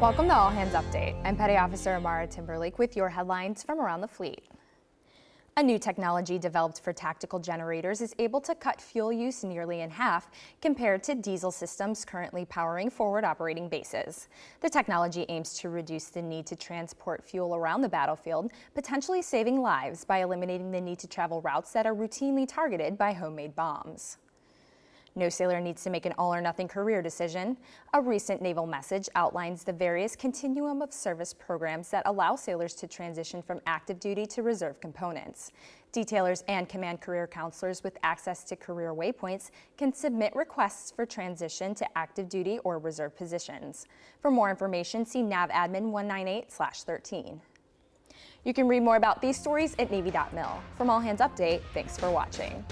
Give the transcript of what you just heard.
Welcome to All Hands Update. I'm Petty Officer Amara Timberlake with your headlines from around the fleet. A new technology developed for tactical generators is able to cut fuel use nearly in half compared to diesel systems currently powering forward operating bases. The technology aims to reduce the need to transport fuel around the battlefield, potentially saving lives by eliminating the need to travel routes that are routinely targeted by homemade bombs. No sailor needs to make an all or nothing career decision. A recent naval message outlines the various continuum of service programs that allow sailors to transition from active duty to reserve components. Detailers and command career counselors with access to career waypoints can submit requests for transition to active duty or reserve positions. For more information, see NAVADMIN 198-13. You can read more about these stories at Navy.mil. From All Hands Update, thanks for watching.